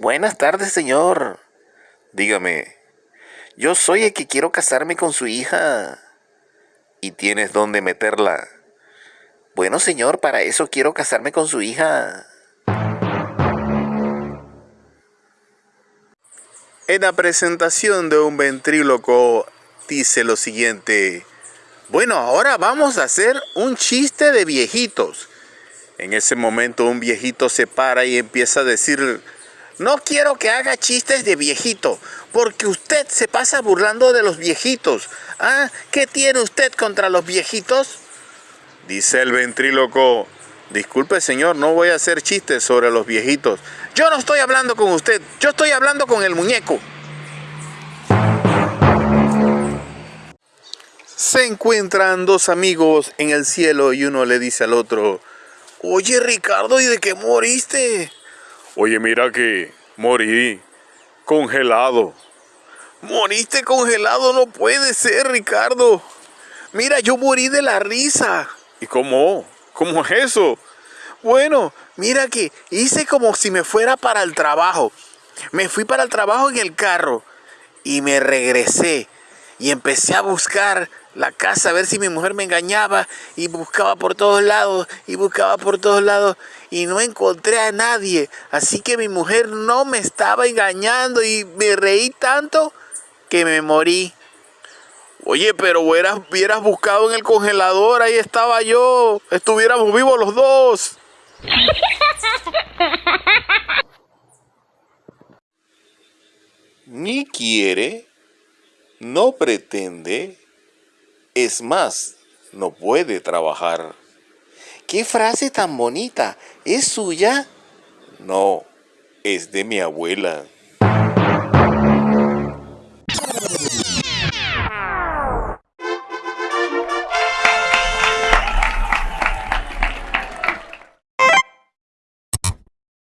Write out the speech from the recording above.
Buenas tardes, señor. Dígame, yo soy el que quiero casarme con su hija. ¿Y tienes dónde meterla? Bueno, señor, para eso quiero casarme con su hija. En la presentación de un ventríloco dice lo siguiente. Bueno, ahora vamos a hacer un chiste de viejitos. En ese momento un viejito se para y empieza a decir, no quiero que haga chistes de viejito, porque usted se pasa burlando de los viejitos. ¿Ah? ¿Qué tiene usted contra los viejitos? Dice el ventríloco, disculpe señor, no voy a hacer chistes sobre los viejitos. Yo no estoy hablando con usted, yo estoy hablando con el muñeco. Se encuentran dos amigos en el cielo y uno le dice al otro, Oye Ricardo, ¿y de qué moriste? Oye, mira que morí congelado. ¿Moriste congelado? No puede ser, Ricardo. Mira, yo morí de la risa. ¿Y cómo? ¿Cómo es eso? Bueno, mira que hice como si me fuera para el trabajo. Me fui para el trabajo en el carro y me regresé y empecé a buscar la casa a ver si mi mujer me engañaba y buscaba por todos lados y buscaba por todos lados y no encontré a nadie. Así que mi mujer no me estaba engañando y me reí tanto que me morí. Oye, pero hubieras, hubieras buscado en el congelador, ahí estaba yo. Estuviéramos vivos los dos. Ni quiere, no pretende, es más, no puede trabajar. ¿Qué frase tan bonita? ¿Es suya? No, es de mi abuela.